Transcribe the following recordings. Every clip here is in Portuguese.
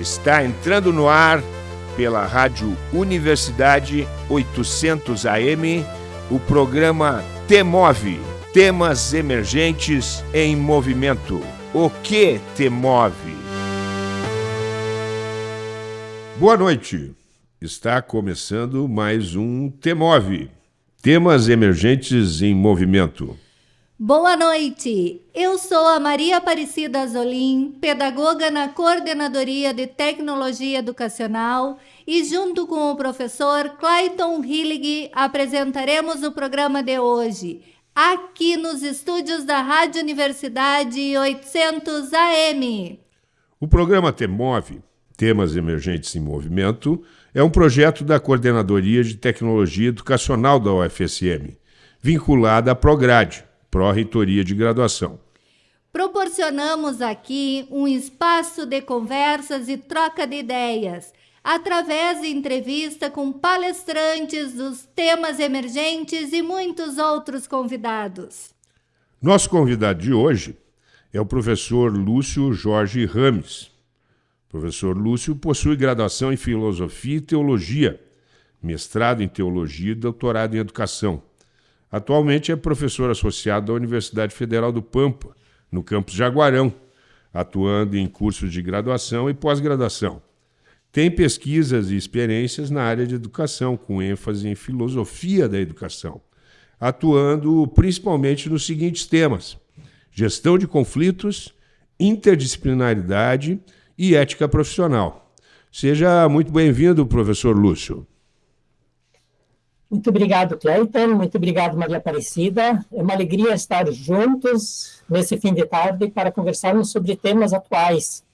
Está entrando no ar pela Rádio Universidade 800 AM o programa Temove Temas Emergentes em Movimento. O que te move? Boa noite. Está começando mais um Temove Temas Emergentes em Movimento. Boa noite! Eu sou a Maria Aparecida Azolim, pedagoga na Coordenadoria de Tecnologia Educacional e junto com o professor Clayton Hillig apresentaremos o programa de hoje, aqui nos estúdios da Rádio Universidade 800 AM. O programa Temove, Temas Emergentes em Movimento, é um projeto da Coordenadoria de Tecnologia Educacional da UFSM, vinculada à Prograde, Pró-Reitoria de Graduação. Proporcionamos aqui um espaço de conversas e troca de ideias, através de entrevista com palestrantes dos temas emergentes e muitos outros convidados. Nosso convidado de hoje é o professor Lúcio Jorge Rames. O professor Lúcio possui graduação em Filosofia e Teologia, mestrado em Teologia e doutorado em Educação Atualmente é professor associado da Universidade Federal do Pampa, no campus Jaguarão, atuando em cursos de graduação e pós-graduação. Tem pesquisas e experiências na área de educação, com ênfase em filosofia da educação, atuando principalmente nos seguintes temas: gestão de conflitos, interdisciplinaridade e ética profissional. Seja muito bem-vindo, professor Lúcio. Muito obrigado, Cleiton. Muito obrigado, Maria Aparecida. É uma alegria estar juntos nesse fim de tarde para conversarmos sobre temas atuais.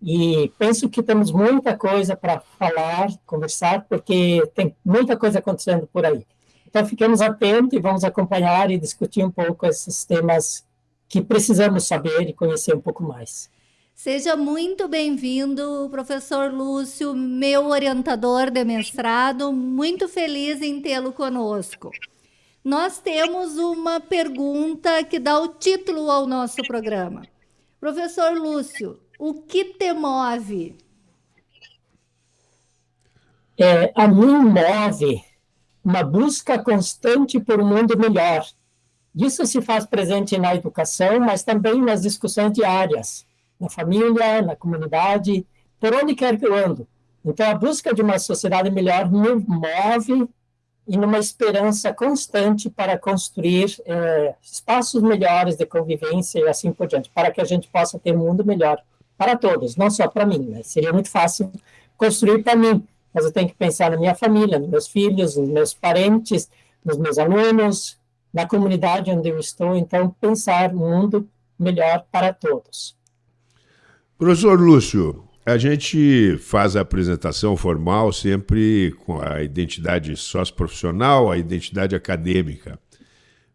E penso que temos muita coisa para falar, conversar, porque tem muita coisa acontecendo por aí. Então, fiquemos atentos e vamos acompanhar e discutir um pouco esses temas que precisamos saber e conhecer um pouco mais. Seja muito bem-vindo, professor Lúcio, meu orientador de mestrado. Muito feliz em tê-lo conosco. Nós temos uma pergunta que dá o título ao nosso programa. Professor Lúcio, o que te move? É, a mim move uma busca constante por um mundo melhor. Isso se faz presente na educação, mas também nas discussões diárias na família, na comunidade, por onde quer que eu ando. Então, a busca de uma sociedade melhor me move e numa esperança constante para construir é, espaços melhores de convivência e assim por diante, para que a gente possa ter um mundo melhor para todos, não só para mim. Né? Seria muito fácil construir para mim, mas eu tenho que pensar na minha família, nos meus filhos, nos meus parentes, nos meus alunos, na comunidade onde eu estou. Então, pensar um mundo melhor para todos. Professor Lúcio, a gente faz a apresentação formal sempre com a identidade socioprofissional, a identidade acadêmica,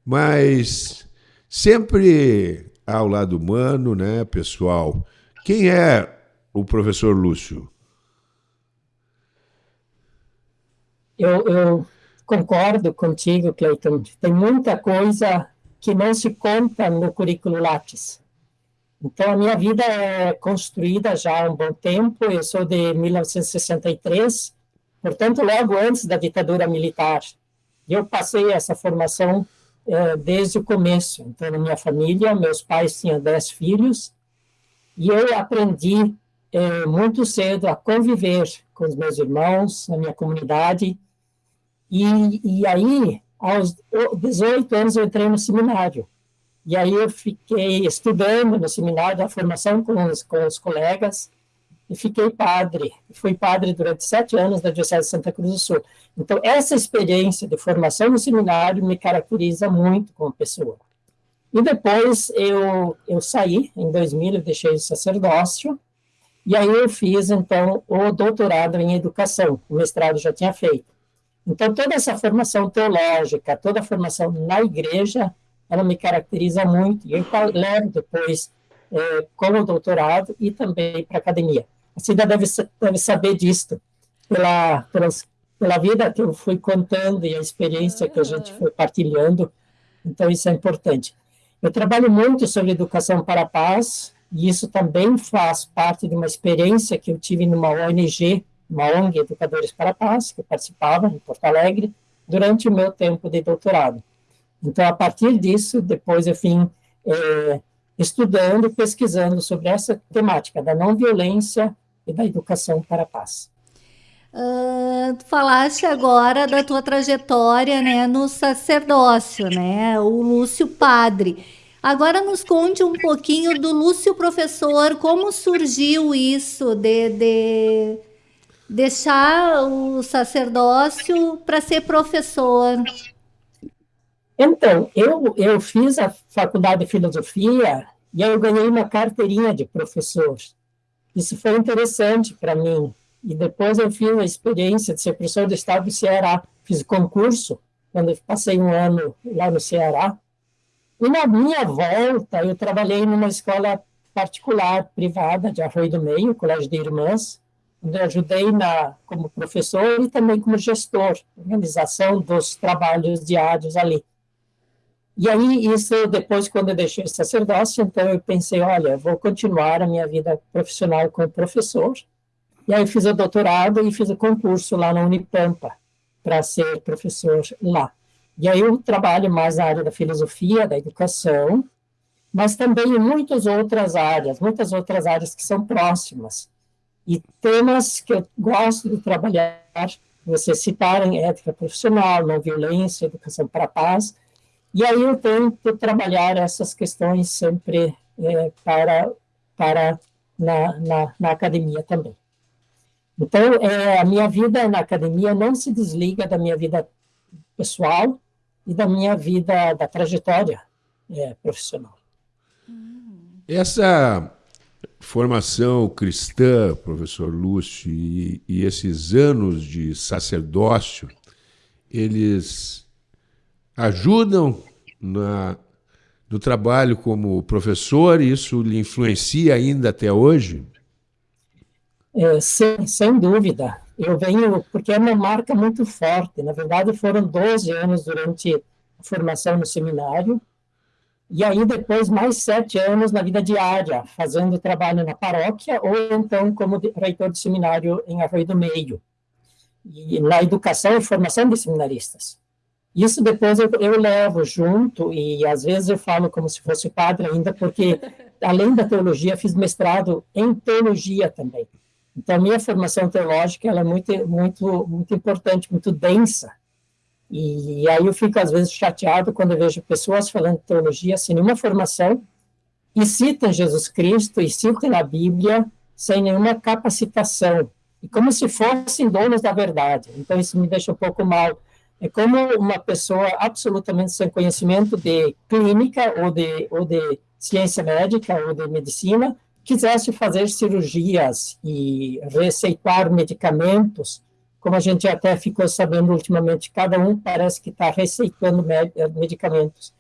mas sempre ao lado humano, né, pessoal? Quem é o professor Lúcio? Eu, eu concordo contigo, Cleiton. Tem muita coisa que não se conta no currículo Lattes. Então, a minha vida é construída já há um bom tempo, eu sou de 1963, portanto, logo antes da ditadura militar. Eu passei essa formação é, desde o começo. Então, na minha família, meus pais tinham dez filhos, e eu aprendi é, muito cedo a conviver com os meus irmãos, na minha comunidade, e, e aí, aos 18 anos, eu entrei no seminário. E aí eu fiquei estudando no seminário da formação com os, com os colegas e fiquei padre. Fui padre durante sete anos da Diocese de Santa Cruz do Sul. Então, essa experiência de formação no seminário me caracteriza muito como pessoa. E depois eu, eu saí, em 2000, eu deixei o sacerdócio, e aí eu fiz, então, o doutorado em educação, o mestrado já tinha feito. Então, toda essa formação teológica, toda a formação na igreja, ela me caracteriza muito, e eu levo depois é, como doutorado e também para a academia. A Cida deve, deve saber disto, pela, pelas, pela vida que eu fui contando e a experiência que a gente foi partilhando, então isso é importante. Eu trabalho muito sobre educação para a paz, e isso também faz parte de uma experiência que eu tive numa ONG, uma ONG Educadores para a Paz, que eu participava em Porto Alegre, durante o meu tempo de doutorado. Então, a partir disso, depois eu vim é, estudando, pesquisando sobre essa temática da não violência e da educação para a paz. Uh, falaste agora da tua trajetória né, no sacerdócio, né, o Lúcio Padre. Agora nos conte um pouquinho do Lúcio Professor, como surgiu isso de, de deixar o sacerdócio para ser professor? Então, eu, eu fiz a faculdade de filosofia e eu ganhei uma carteirinha de professor. Isso foi interessante para mim. E depois eu fiz a experiência de ser professor do estado do Ceará. Fiz concurso, quando eu passei um ano lá no Ceará. E na minha volta, eu trabalhei numa escola particular, privada, de Arroio do Meio, Colégio de Irmãs, onde eu ajudei na, como professor e também como gestor, organização dos trabalhos diários ali. E aí, isso depois, quando eu deixei o sacerdócio, então eu pensei, olha, vou continuar a minha vida profissional como professor. E aí fiz o doutorado e fiz o concurso lá na Unipampa para ser professor lá. E aí eu trabalho mais na área da filosofia, da educação, mas também em muitas outras áreas, muitas outras áreas que são próximas. E temas que eu gosto de trabalhar, vocês citaram ética profissional, não violência, educação para a paz, e aí eu tento trabalhar essas questões sempre é, para, para na, na, na, academia também. Então, é, a minha vida na academia não se desliga da minha vida pessoal e da minha vida, da trajetória é, profissional. Essa formação cristã, professor Lúcio, e, e esses anos de sacerdócio, eles ajudam na, no trabalho como professor? Isso lhe influencia ainda até hoje? É, sem, sem dúvida. Eu venho, porque é uma marca muito forte. Na verdade, foram 12 anos durante a formação no seminário, e aí depois mais sete anos na vida diária, fazendo trabalho na paróquia, ou então como reitor de seminário em Arroio do Meio, e na educação e formação de seminaristas. Isso depois eu, eu, levo junto, e às vezes eu falo como se fosse padre ainda, porque além da teologia, fiz mestrado em teologia também. Então, minha formação teológica ela é muito, muito, muito importante, muito densa. E aí eu fico, às vezes, chateado quando vejo pessoas falando teologia sem nenhuma formação e citam Jesus Cristo e citam a Bíblia sem nenhuma capacitação, e como se fossem donos da verdade. Então, isso me deixa um pouco mal é como uma pessoa absolutamente sem conhecimento de clínica ou de, ou de ciência médica ou de medicina quisesse fazer cirurgias e receitar medicamentos, como a gente até ficou sabendo ultimamente, cada um parece que está receitando medicamentos.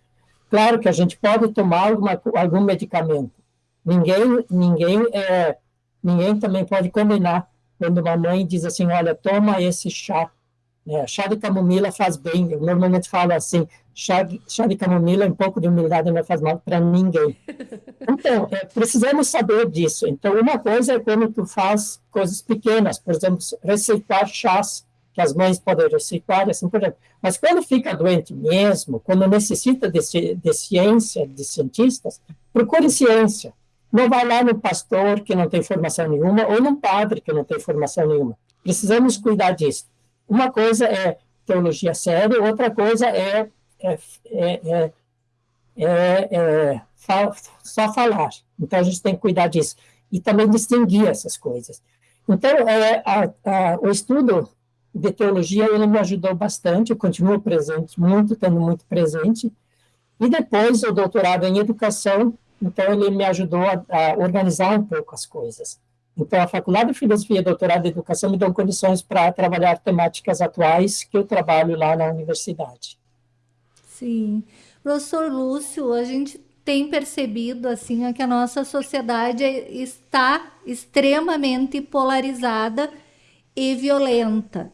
Claro que a gente pode tomar alguma, algum medicamento. Ninguém, ninguém, é, ninguém também pode condenar quando uma mãe diz assim, olha, toma esse chá é, chá de camomila faz bem. Eu normalmente falo assim: chá de, chá de camomila, um pouco de humildade não faz mal para ninguém. Então, é, precisamos saber disso. Então, uma coisa é quando tu faz coisas pequenas, por exemplo, receitar chás que as mães podem receitar, assim por exemplo. Mas quando fica doente mesmo, quando necessita de, de ciência, de cientistas, procure ciência. Não vai lá no pastor que não tem formação nenhuma ou no padre que não tem formação nenhuma. Precisamos cuidar disso. Uma coisa é teologia séria, outra coisa é, é, é, é fa só falar. Então, a gente tem que cuidar disso. E também distinguir essas coisas. Então, a, a, o estudo de teologia, ele me ajudou bastante, eu continuo presente, muito, estando muito presente. E depois, o doutorado em educação, então, ele me ajudou a, a organizar um pouco as coisas. Então, a Faculdade de Filosofia e Doutorado em Educação me dão condições para trabalhar temáticas atuais que eu trabalho lá na universidade. Sim. Professor Lúcio, a gente tem percebido assim que a nossa sociedade está extremamente polarizada e violenta.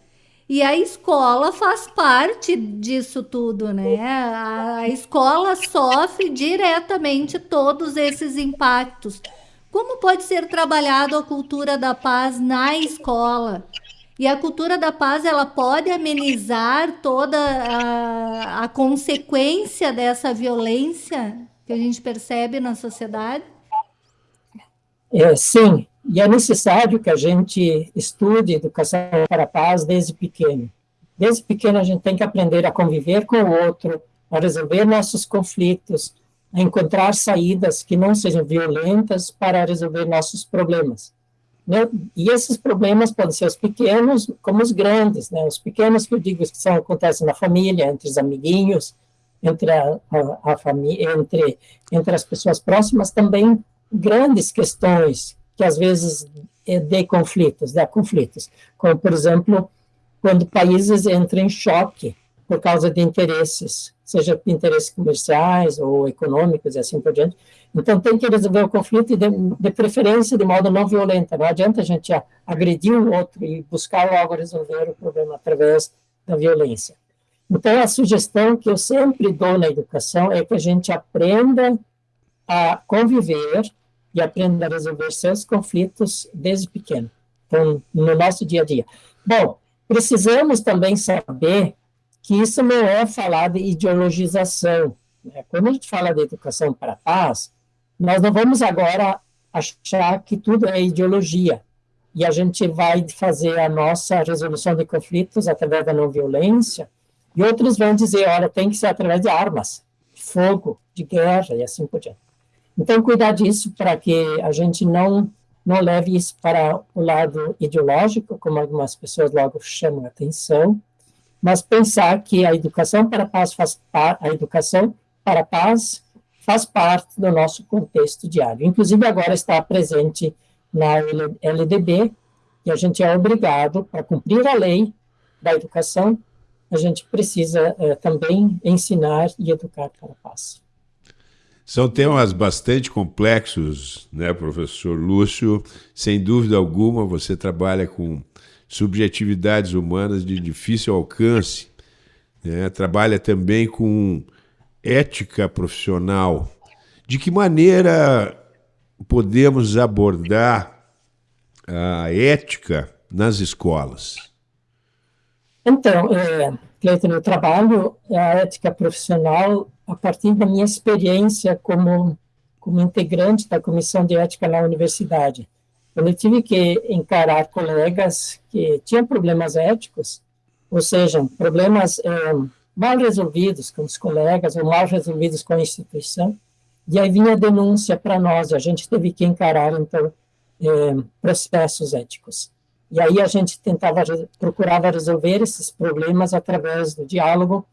E a escola faz parte disso tudo, né? A, a escola sofre diretamente todos esses impactos Como pode ser trabalhado a cultura da paz na escola? E a cultura da paz ela pode amenizar toda a, a consequência dessa violência que a gente percebe na sociedade? É, sim, e é necessário que a gente estude educação para a paz desde pequeno. Desde pequeno a gente tem que aprender a conviver com o outro, a resolver nossos conflitos, encontrar saídas que não sejam violentas para resolver nossos problemas. Né? E esses problemas podem ser os pequenos como os grandes, né? Os pequenos que eu digo que são, acontecem na família, entre os amiguinhos, entre a, a, a família, entre entre as pessoas próximas, também grandes questões que às vezes é de conflitos, dá conflitos, como por exemplo quando países entram em choque por causa de interesses, seja interesses comerciais ou econômicos e assim por diante. Então, tem que resolver o conflito, de, de preferência de modo não violento. Não adianta a gente agredir o outro e buscar logo resolver o problema através da violência. Então, a sugestão que eu sempre dou na educação é que a gente aprenda a conviver e aprenda a resolver seus conflitos desde pequeno, então, no nosso dia a dia. Bom, precisamos também saber que isso não é falar de ideologização. Né? Quando a gente fala de educação para a paz, nós não vamos agora achar que tudo é ideologia e a gente vai fazer a nossa resolução de conflitos através da não violência e outros vão dizer, olha, tem que ser através de armas, de fogo, de guerra e assim por diante. Então, cuidar disso para que a gente não não leve isso para o lado ideológico, como algumas pessoas logo chamam a atenção, mas pensar que a educação para a paz faz a educação para a paz faz parte do nosso contexto diário. Inclusive, agora está presente na LDB, e a gente é obrigado, para cumprir a lei da educação, a gente precisa eh, também ensinar e educar para a paz. São temas bastante complexos, né, professor Lúcio? Sem dúvida alguma, você trabalha com subjetividades humanas de difícil alcance, né? trabalha também com ética profissional. De que maneira podemos abordar a ética nas escolas? Então, é, Cleiton, eu trabalho a ética profissional a partir da minha experiência como, como integrante da comissão de ética na universidade. Eu tive que encarar colegas que tinham problemas éticos, ou seja, problemas é, mal resolvidos com os colegas ou mal resolvidos com a instituição, e aí vinha a denúncia para nós, e a gente teve que encarar, então, é, processos éticos. E aí a gente tentava, procurava resolver esses problemas através do diálogo,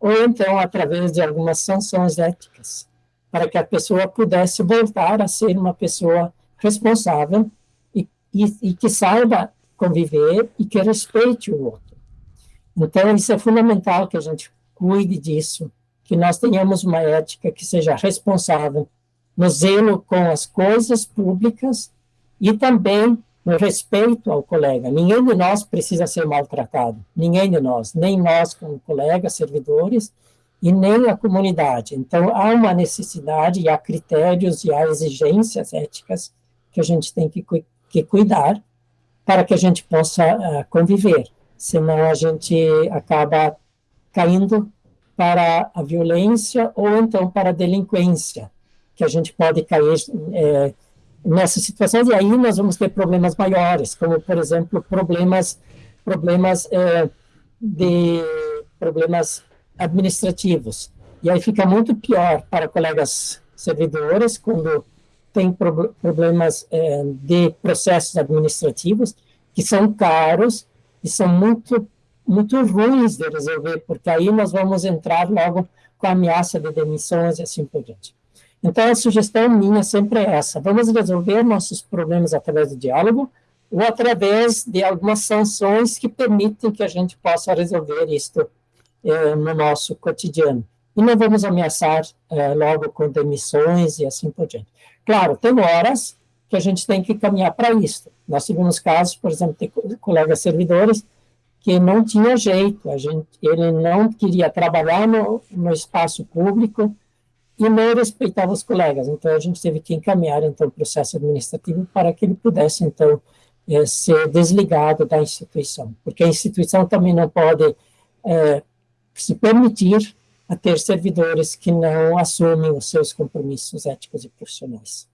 ou então através de algumas sanções éticas, para que a pessoa pudesse voltar a ser uma pessoa responsável e, e, que saiba conviver e que respeite o outro. Então, isso é fundamental que a gente cuide disso, que nós tenhamos uma ética que seja responsável no zelo com as coisas públicas e também no respeito ao colega. Ninguém de nós precisa ser maltratado, ninguém de nós, nem nós como colegas, servidores, e nem a comunidade. Então, há uma necessidade, e há critérios e há exigências éticas que a gente tem que, que cuidar para que a gente possa uh, conviver. Senão, a gente acaba caindo para a violência ou então para a delinquência, que a gente pode cair é, nessas situações, e aí nós vamos ter problemas maiores, como, por exemplo, problemas, problemas é, de problemas administrativos. E aí fica muito pior para colegas servidores quando tem pro, problemas é, de processos administrativos que são caros e são muito muito ruins de resolver, porque aí nós vamos entrar logo com a ameaça de demissões e assim por diante. Então, a sugestão minha sempre é essa: vamos resolver nossos problemas através do diálogo ou através de algumas sanções que permitem que a gente possa resolver isto eh, no nosso cotidiano. E não vamos ameaçar eh, logo com demissões e assim por diante. Claro, tem horas que a gente tem que caminhar para isso. Nós tivemos casos, por exemplo, de colegas servidores que não tinha jeito, a gente, ele não queria trabalhar no, no espaço público, e não respeitava os colegas. Então, a gente teve que encaminhar, então, o processo administrativo para que ele pudesse, então, é, ser desligado da instituição, porque a instituição também não pode é, se permitir a ter servidores que não assumem os seus compromissos éticos e profissionais.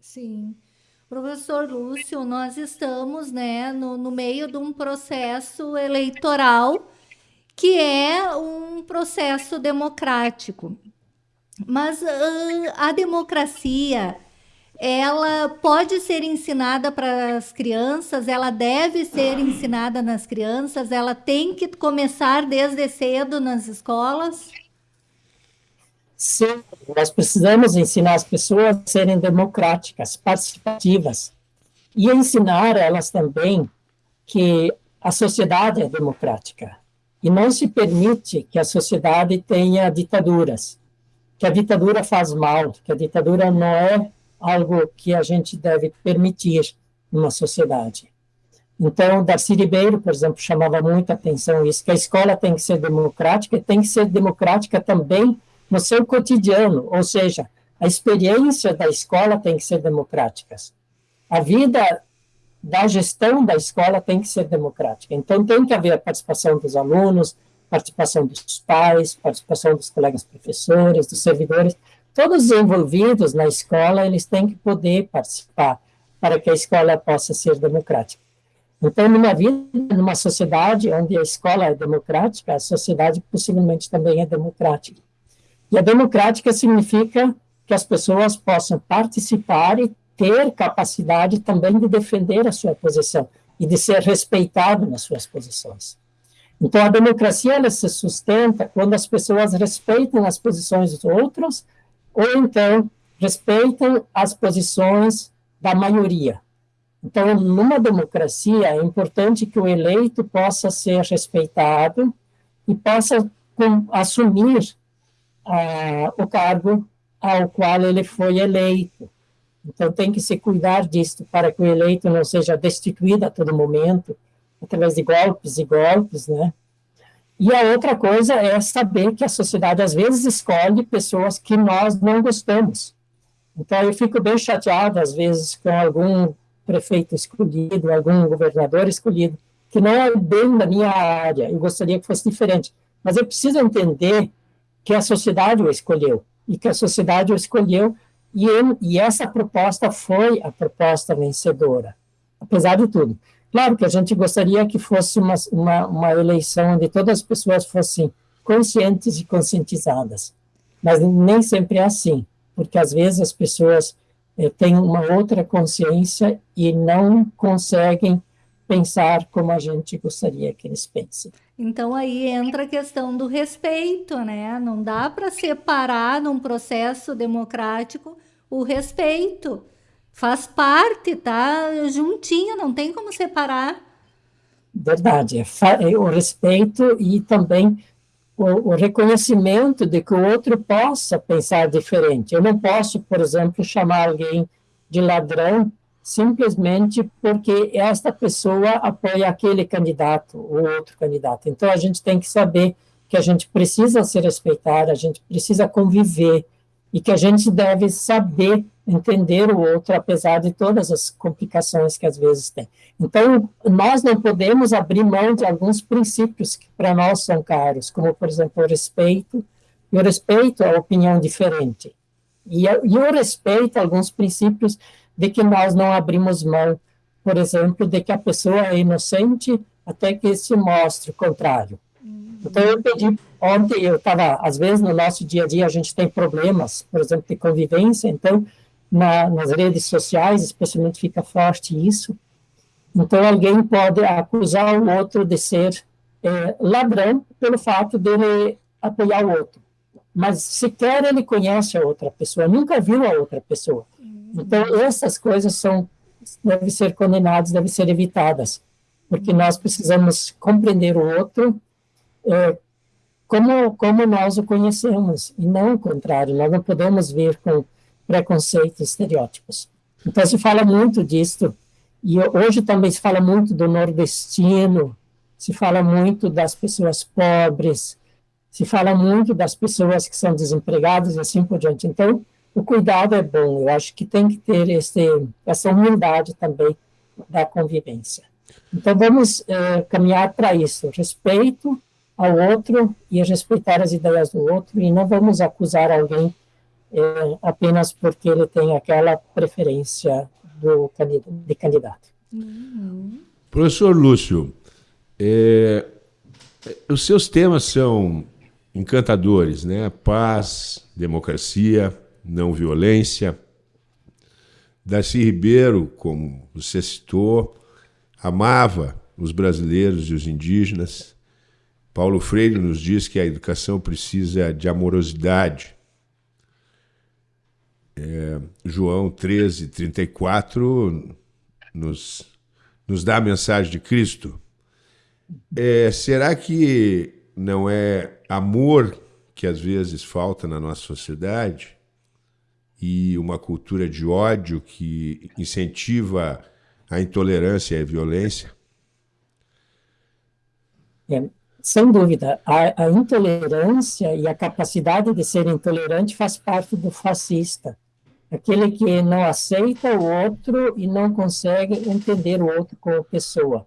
Sim. Professor Lúcio, nós estamos né, no, no meio de um processo eleitoral que é um processo democrático. Mas uh, a democracia, ela pode ser ensinada para as crianças, ela deve ser ensinada nas crianças, ela tem que começar desde cedo nas escolas? Sim, nós precisamos ensinar as pessoas a serem democráticas, participativas, e ensinar elas também que a sociedade é democrática. E não se permite que a sociedade tenha ditaduras, que a ditadura faz mal, que a ditadura não é algo que a gente deve permitir numa sociedade. Então, Darcy Ribeiro, por exemplo, chamava muita atenção isso, que a escola tem que ser democrática, e tem que ser democrática também no seu cotidiano, ou seja, a experiência da escola tem que ser democrática. A vida da gestão da escola tem que ser democrática. Então, tem que haver a participação dos alunos, participação dos pais, participação dos colegas professores, dos servidores, todos os envolvidos na escola, eles têm que poder participar para que a escola possa ser democrática. Então, numa vida, numa sociedade onde a escola é democrática, a sociedade possivelmente também é democrática. E a democrática significa que as pessoas possam participar e ter capacidade também de defender a sua posição e de ser respeitado nas suas posições. Então, a democracia ela se sustenta quando as pessoas respeitam as posições dos outros ou então respeitam as posições da maioria. Então, numa democracia, é importante que o eleito possa ser respeitado e possa assumir ah, o cargo ao qual ele foi eleito. Então, tem que se cuidar disso para que o eleito não seja destituído a todo momento, através de golpes e golpes, né? E a outra coisa é saber que a sociedade, às vezes, escolhe pessoas que nós não gostamos. Então, eu fico bem chateado, às vezes, com algum prefeito escolhido, algum governador escolhido, que não é bem da minha área, eu gostaria que fosse diferente. Mas eu preciso entender que a sociedade o escolheu, e que a sociedade o escolheu, e, ele, e essa proposta foi a proposta vencedora, apesar de tudo. Claro que a gente gostaria que fosse uma, uma, uma eleição onde todas as pessoas fossem conscientes e conscientizadas, mas nem sempre é assim, porque às vezes as pessoas eh, têm uma outra consciência e não conseguem pensar como a gente gostaria que eles pensem. Então aí entra a questão do respeito, né? Não dá para separar num processo democrático o respeito. Faz parte, tá juntinho, não tem como separar. Verdade, é, é o respeito e também o, o, reconhecimento de que o outro possa pensar diferente. Eu não posso, por exemplo, chamar alguém de ladrão simplesmente porque esta pessoa apoia aquele candidato ou outro candidato. Então, a gente tem que saber que a gente precisa se respeitar, a gente precisa conviver e que a gente deve saber entender o outro, apesar de todas as complicações que às vezes tem. Então, nós não podemos abrir mão de alguns princípios que para nós são caros, como, por exemplo, o respeito, e o respeito à opinião diferente. E, e o respeito a alguns princípios de que nós não abrimos mão, por exemplo, de que a pessoa é inocente até que se mostre o contrário. Uhum. Então, eu pedi, ontem eu estava, às vezes no nosso dia a dia a gente tem problemas, por exemplo, de convivência, então, na, nas redes sociais, especialmente fica forte isso. Então, alguém pode acusar o outro de ser é, ladrão pelo fato dele apoiar o outro. Mas sequer ele conhece a outra pessoa, nunca viu a outra pessoa. Então, essas coisas são, devem ser condenadas, devem ser evitadas, porque nós precisamos compreender o outro é, como, como nós o conhecemos, e não o contrário, nós não podemos ver com preconceitos, estereótipos. Então, se fala muito disso, e hoje também se fala muito do nordestino, se fala muito das pessoas pobres, se fala muito das pessoas que são desempregadas e assim por diante. Então, o cuidado é bom. Eu acho que tem que ter esse, essa humildade também da convivência. Então, vamos uh, caminhar para isso: respeito ao outro e respeitar as ideias do outro, e não vamos acusar alguém uh, apenas porque ele tem aquela preferência do, de candidato. Uhum. Professor Lúcio, é, os seus temas são encantadores, né? Paz, democracia, não violência. Darcy Ribeiro, como você citou, amava os brasileiros e os indígenas. Paulo Freire nos diz que a educação precisa de amorosidade. É, João 13, 34 nos, nos dá a mensagem de Cristo. É, será que não é amor que às vezes falta na nossa sociedade e uma cultura de ódio que incentiva a intolerância e a violência? É, sem dúvida, a, a, intolerância e a capacidade de ser intolerante faz parte do fascista. Aquele que não aceita o outro e não consegue entender o outro como pessoa.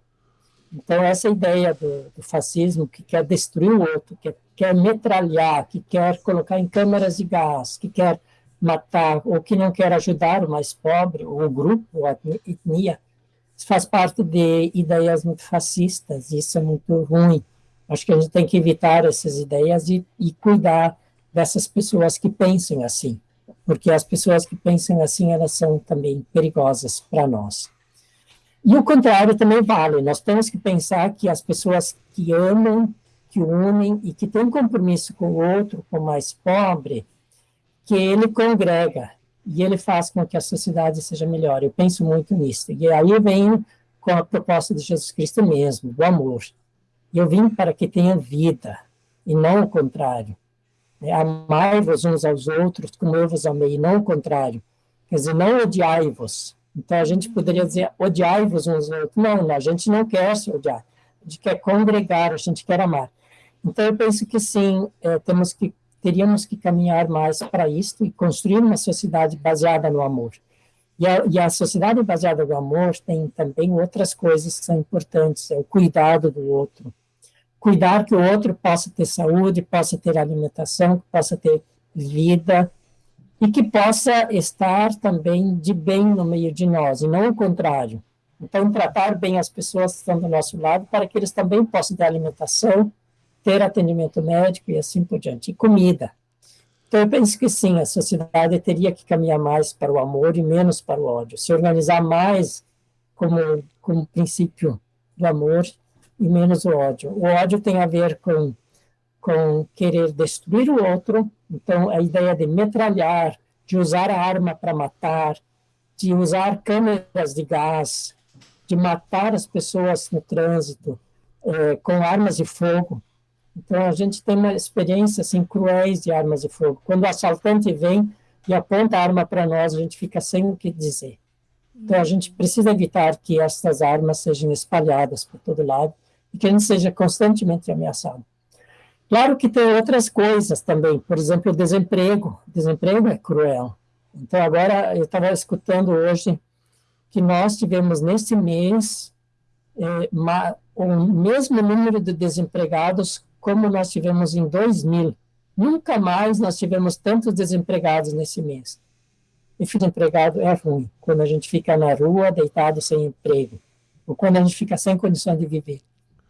Então, essa ideia do, do fascismo, que quer destruir o outro, que quer metralhar, que quer colocar em câmaras de gás, que quer matar, ou que não quer ajudar o mais pobre, ou o grupo, ou a etnia, faz parte de ideias muito fascistas, isso é muito ruim. Acho que a gente tem que evitar essas ideias e, e cuidar dessas pessoas que pensam assim, porque as pessoas que pensam assim, elas são também perigosas para nós. E o contrário também vale. Nós temos que pensar que as pessoas que amam, que unem e que têm compromisso com o outro, com o mais pobre, que ele congrega e ele faz com que a sociedade seja melhor. Eu penso muito nisso. E aí eu venho com a proposta de Jesus Cristo mesmo, do amor. Eu vim para que tenham vida, e não o contrário. É, amai-vos uns aos outros como eu vos amei, e não o contrário. Quer dizer, não odiai-vos, então, a gente poderia dizer, odiai-vos uns aos outros. Não, a gente não quer se odiar. A gente quer congregar, a gente quer amar. Então, eu penso que sim, é, temos que, teríamos que caminhar mais para isso e construir uma sociedade baseada no amor. E a, e a, sociedade baseada no amor tem também outras coisas que são importantes, é o cuidado do outro. Cuidar que o outro possa ter saúde, possa ter alimentação, possa ter vida, e que possa estar também de bem no meio de nós, e não o contrário. Então, tratar bem as pessoas que estão do nosso lado, para que eles também possam ter alimentação, ter atendimento médico e assim por diante, e comida. Então, eu penso que sim, a sociedade teria que caminhar mais para o amor e menos para o ódio, se organizar mais como, como princípio do amor e menos o ódio. O ódio tem a ver com com querer destruir o outro. Então, a ideia de metralhar, de usar a arma para matar, de usar câmeras de gás, de matar as pessoas no trânsito é, com armas de fogo. Então, a gente tem uma experiência assim, cruéis de armas de fogo. Quando o assaltante vem e aponta a arma para nós, a gente fica sem o que dizer. Então, a gente precisa evitar que essas armas sejam espalhadas por todo lado e que a gente seja constantemente ameaçado. Claro que tem outras coisas também, por exemplo, o desemprego. O desemprego é cruel. Então, agora, eu estava escutando hoje que nós tivemos nesse mês é, uma, o mesmo número de desempregados como nós tivemos em 2000. Nunca mais nós tivemos tantos desempregados nesse mês. E desempregado é ruim, quando a gente fica na rua, deitado sem emprego, ou quando a gente fica sem condições de viver.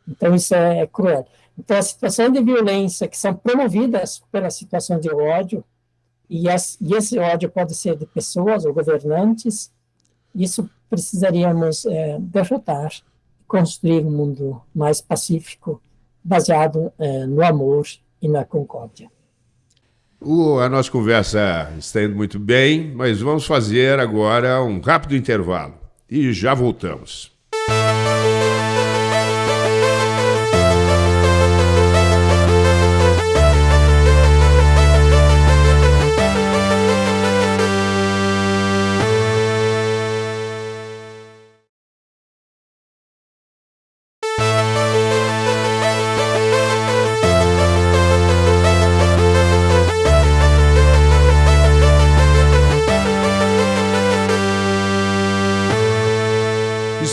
Então, isso é, é cruel. Então, a situação de violência que são promovidas pela situação de ódio, e, as, e esse ódio pode ser de pessoas ou governantes, isso precisaríamos é, derrotar, construir um mundo mais pacífico, baseado é, no amor e na concórdia. Uh, a nossa conversa está indo muito bem, mas vamos fazer agora um rápido intervalo e já voltamos.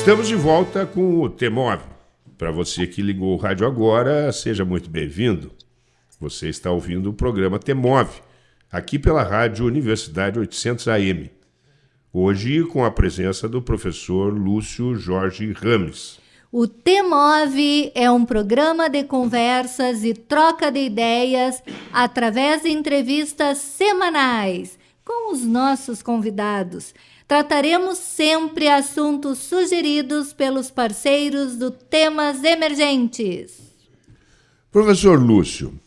Estamos de volta com o Temov. Para você que ligou o rádio agora, seja muito bem-vindo. Você está ouvindo o programa Temov, aqui pela Rádio Universidade 800 AM. Hoje com a presença do professor Lúcio Jorge Rames. O Temov é um programa de conversas e troca de ideias através de entrevistas semanais com os nossos convidados trataremos sempre assuntos sugeridos pelos parceiros do Temas Emergentes. Professor Lúcio,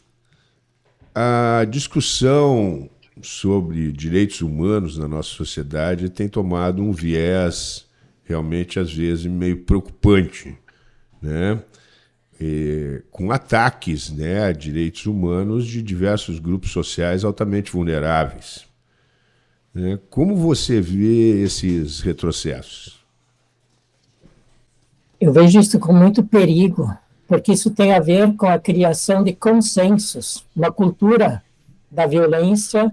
a discussão sobre direitos humanos na nossa sociedade tem tomado um viés realmente, às vezes, meio preocupante, né? E, com ataques né, a direitos humanos de diversos grupos sociais altamente vulneráveis. Né? Como você vê esses retrocessos? Eu vejo isso com muito perigo, porque isso tem a ver com a criação de consensos, uma cultura da violência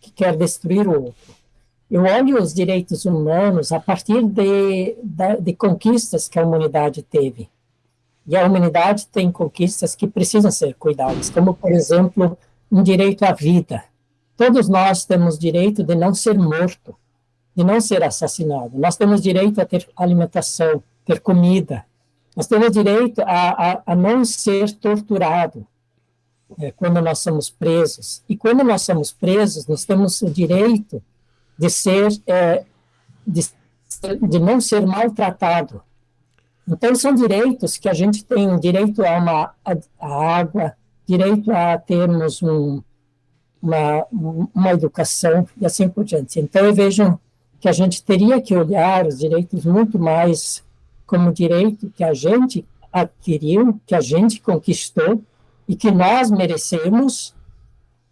que quer destruir o outro. Eu olho os direitos humanos a partir de, de, de conquistas que a humanidade teve. E a humanidade tem conquistas que precisam ser cuidadas, como, por exemplo, um direito à vida, Todos nós temos direito de não ser morto, de não ser assassinado. Nós temos direito a ter alimentação, ter comida. Nós temos direito a, a, a não ser torturado é, quando nós somos presos. E quando nós somos presos, nós temos o direito de ser, é, de, de não ser maltratado. Então, são direitos que a gente tem, direito a uma a, a água, direito a termos um, uma, uma educação e assim por diante. Então, eu vejo que a gente teria que olhar os direitos muito mais como direito que a gente adquiriu, que a gente conquistou e que nós merecemos.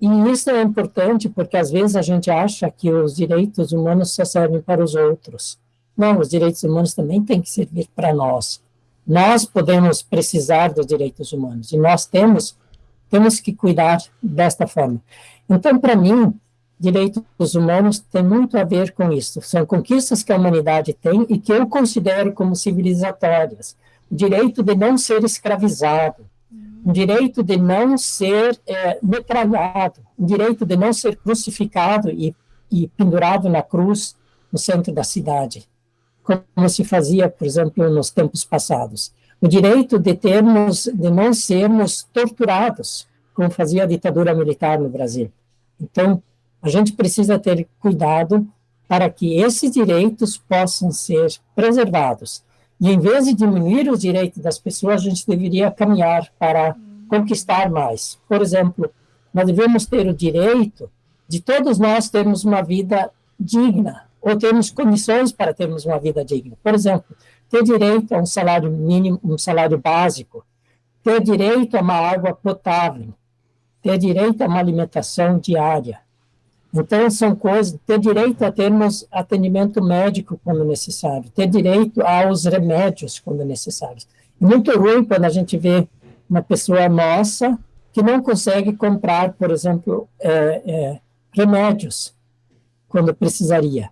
E isso é importante porque às vezes a gente acha que os direitos humanos só servem para os outros. Não, os direitos humanos também têm que servir para nós. Nós podemos precisar dos direitos humanos e nós temos temos que cuidar desta forma. Então, para mim, direitos humanos tem muito a ver com isso. São conquistas que a humanidade tem e que eu considero como civilizatórias. O direito de não ser escravizado, o direito de não ser é, metralhado, o direito de não ser crucificado e, e pendurado na cruz no centro da cidade, como se fazia, por exemplo, nos tempos passados. O direito de termos, de não sermos torturados, como fazia a ditadura militar no Brasil. Então, a gente precisa ter cuidado para que esses direitos possam ser preservados. E em vez de diminuir os direitos das pessoas, a gente deveria caminhar para conquistar mais. Por exemplo, nós devemos ter o direito de todos nós termos uma vida digna, ou termos condições para termos uma vida digna. Por exemplo, ter direito a um salário mínimo, um salário básico, ter direito a uma água potável, ter direito a uma alimentação diária. Então, são coisas, ter direito a termos atendimento médico quando necessário, ter direito aos remédios quando necessário. É muito ruim quando a gente vê uma pessoa nossa que não consegue comprar, por exemplo, é, é, remédios quando precisaria,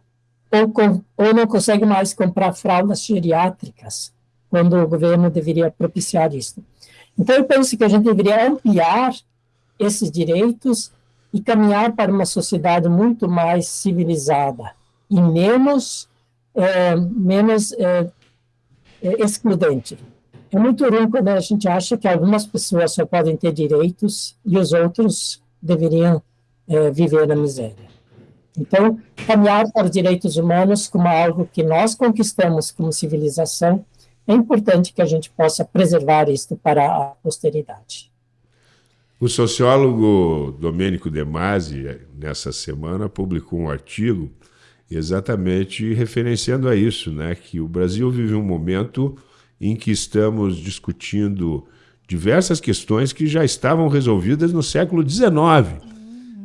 ou, ou não consegue mais comprar fraldas geriátricas quando o governo deveria propiciar isso. Então, eu penso que a gente deveria ampliar esses direitos e caminhar para uma sociedade muito mais civilizada e menos, é, menos é, é, excludente. É muito ruim quando a gente acha que algumas pessoas só podem ter direitos e os outros deveriam é, viver na miséria. Então, caminhar para os direitos humanos como algo que nós conquistamos como civilização, é importante que a gente possa preservar isso para a posteridade. O sociólogo Domênico De Masi, nessa semana, publicou um artigo exatamente referenciando a isso, né? que o Brasil vive um momento em que estamos discutindo diversas questões que já estavam resolvidas no século XIX.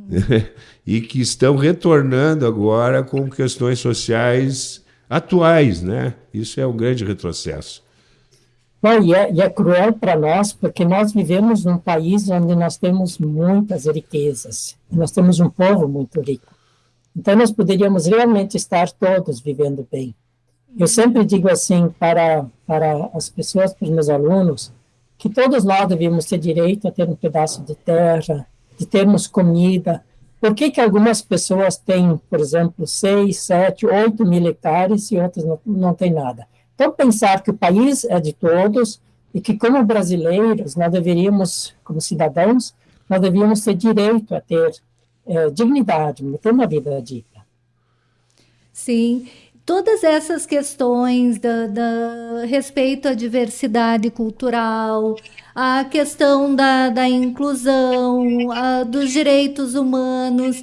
e que estão retornando agora com questões sociais atuais. Né? Isso é um grande retrocesso. E, é, e é cruel para nós, porque nós vivemos num país onde nós temos muitas riquezas, nós temos um povo muito rico. Então, nós poderíamos realmente estar todos vivendo bem. Eu sempre digo assim para, para as pessoas, para os meus alunos, que todos nós devíamos ter direito a ter um pedaço de terra, de termos comida. Por que, que algumas pessoas têm, por exemplo, 6, 7, 8 mil hectares e outras não, não têm nada? Então, pensar que o país é de todos e que, como brasileiros, nós deveríamos, como cidadãos, nós devíamos ter direito a ter é, dignidade, ter uma vida digna. Sim, todas essas questões da, da, respeito à diversidade cultural, a questão da, da inclusão, a, dos direitos humanos,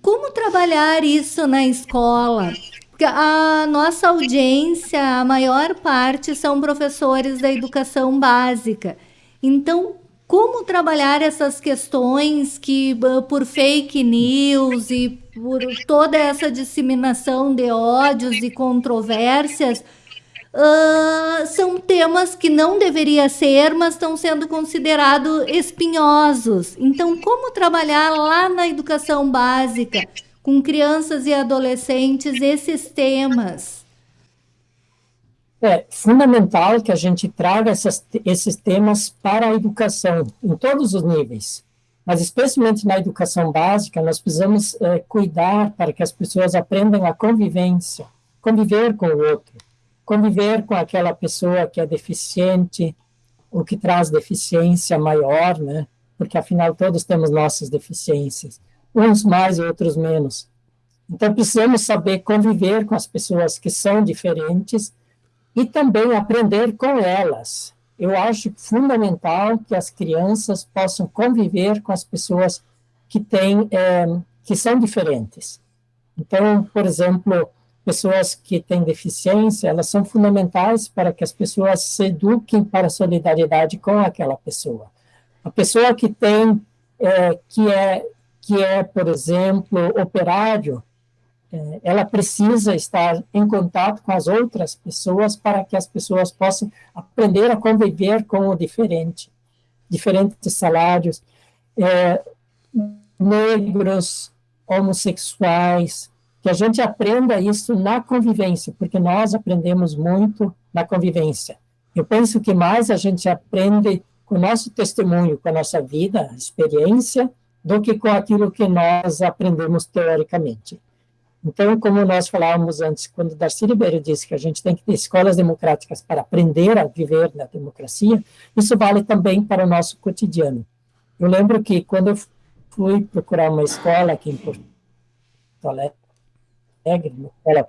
como trabalhar isso na escola? Porque a nossa audiência, a maior parte são professores da educação básica. Então, como trabalhar essas questões que, por fake news e por toda essa disseminação de ódios e controvérsias, uh, são temas que não deveria ser, mas estão sendo considerados espinhosos. Então, como trabalhar lá na educação básica, com crianças e adolescentes, esses temas? É fundamental que a gente traga essas, esses temas para a educação, em todos os níveis. Mas, especialmente na educação básica, nós precisamos é, cuidar para que as pessoas aprendam a convivência, conviver com o outro, conviver com aquela pessoa que é deficiente, ou que traz deficiência maior, né? Porque, afinal, todos temos nossas deficiências, uns mais e outros menos. Então, precisamos saber conviver com as pessoas que são diferentes e também aprender com elas. Eu acho fundamental que as crianças possam conviver com as pessoas que têm, é, que são diferentes. Então, por exemplo, pessoas que têm deficiência, elas são fundamentais para que as pessoas se eduquem para a solidariedade com aquela pessoa. A pessoa que tem, é, que é, que é, por exemplo, operário, é, ela precisa estar em contato com as outras pessoas para que as pessoas possam aprender a conviver com o diferente, diferentes salários, é, negros, homossexuais, que a gente aprenda isso na convivência, porque nós aprendemos muito na convivência. Eu penso que mais a gente aprende com o nosso testemunho, com a nossa vida, experiência, do que com aquilo que nós aprendemos teoricamente. Então, como nós falávamos antes, quando Darcy Ribeiro disse que a gente tem que ter escolas democráticas para aprender a viver na democracia, isso vale também para o nosso cotidiano. Eu lembro que quando eu fui procurar uma escola aqui em Porto Alegre, uma escola,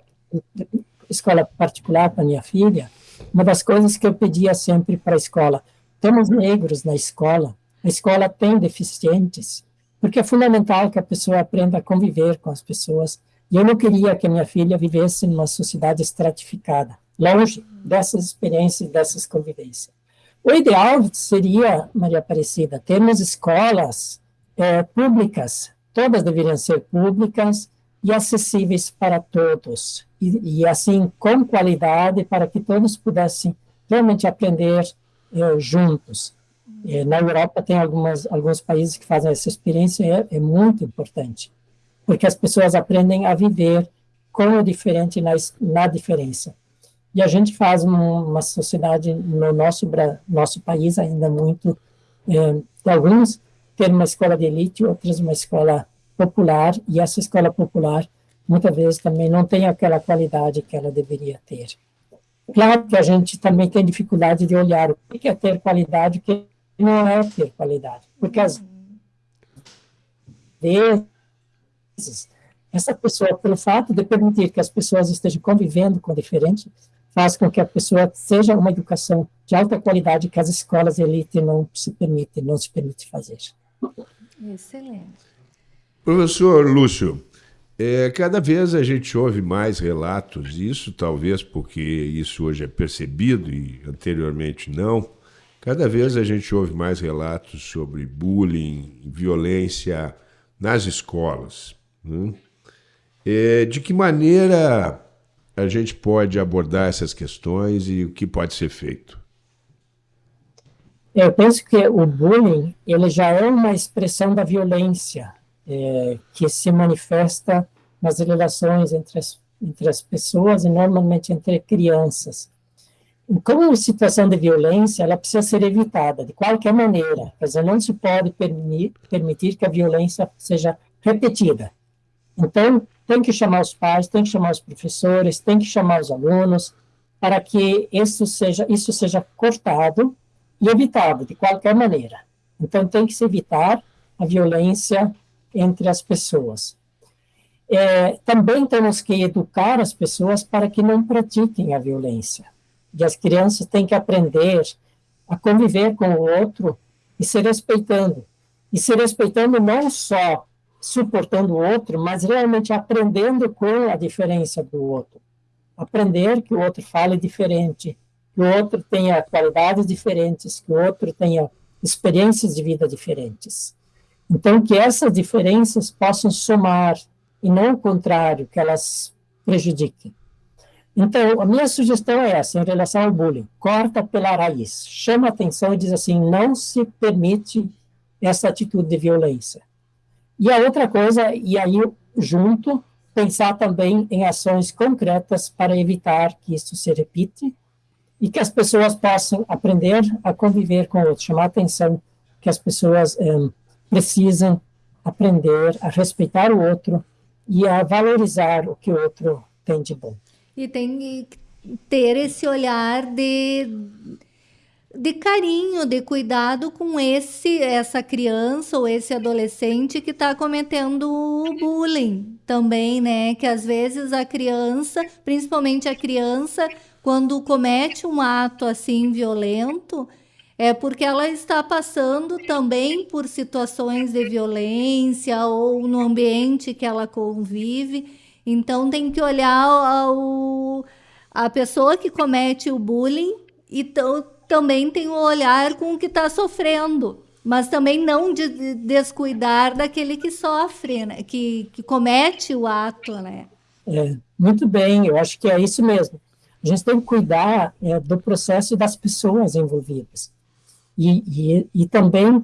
escola particular para minha filha, uma das coisas que eu pedia sempre para a escola, temos negros na escola, a escola tem deficientes, porque é fundamental que a pessoa aprenda a conviver com as pessoas, e eu não queria que a minha filha vivesse numa sociedade estratificada, longe dessas experiências, dessas convivências. O ideal seria, Maria Aparecida, termos escolas é, públicas, todas deveriam ser públicas e acessíveis para todos, e, e assim, com qualidade, para que todos pudessem realmente aprender é, juntos. É, na Europa tem algumas, alguns países que fazem essa experiência, é, é muito importante porque as pessoas aprendem a viver com o diferente na, na diferença. E a gente faz uma, sociedade no nosso nosso país ainda muito, é, alguns ter uma escola de elite, outros uma escola popular, e essa escola popular muitas vezes também não tem aquela qualidade que ela deveria ter. Claro que a gente também tem dificuldade de olhar o que é ter qualidade, o que não é ter qualidade, porque às vezes essa pessoa, pelo fato de permitir que as pessoas estejam convivendo com o diferente, faz com que a pessoa seja uma educação de alta qualidade que as escolas elite não se permitem, não se permite fazer. Excelente. Professor Lúcio, é, cada vez a gente ouve mais relatos, isso talvez porque isso hoje é percebido e anteriormente não, cada vez a gente ouve mais relatos sobre bullying, violência nas escolas. Né? É, de que maneira a gente pode abordar essas questões e o que pode ser feito? Eu penso que o bullying ele já é uma expressão da violência é, que se manifesta nas relações entre as entre as pessoas e normalmente entre crianças. Como situação de violência, ela precisa ser evitada de qualquer maneira. Quer dizer, não se pode permitir que a violência seja repetida. Então, tem que chamar os pais, tem que chamar os professores, tem que chamar os alunos, para que isso seja, isso seja cortado e evitado de qualquer maneira. Então, tem que se evitar a violência entre as pessoas. É, também temos que educar as pessoas para que não pratiquem a violência. E as crianças têm que aprender a conviver com o outro e se respeitando. E se respeitando não só suportando o outro, mas realmente aprendendo com a diferença do outro. Aprender que o outro fale diferente, que o outro tenha qualidades diferentes, que o outro tenha experiências de vida diferentes. Então, que essas diferenças possam somar, e não o contrário, que elas prejudiquem. Então, a minha sugestão é essa, em relação ao bullying. Corta pela raiz. Chama atenção e diz assim, não se permite essa atitude de violência. E a outra coisa, e aí junto, pensar também em ações concretas para evitar que isso se repita e que as pessoas possam aprender a conviver com o outro, chamar atenção que as pessoas um, precisam aprender a respeitar o outro e a valorizar o que o outro tem de bom. E tem que ter esse olhar de de carinho, de cuidado com esse essa criança ou esse adolescente que está cometendo bullying também, né? Que às vezes a criança, principalmente a criança, quando comete um ato assim violento, é porque ela está passando também por situações de violência ou no ambiente que ela convive. Então tem que olhar ao, a pessoa que comete o bullying e também tem o um olhar com o que está sofrendo, mas também não de descuidar daquele que sofre, né? que, que comete o ato, né? É, muito bem, eu acho que é isso mesmo. A gente tem que cuidar é, do processo das pessoas envolvidas. E, e, e, também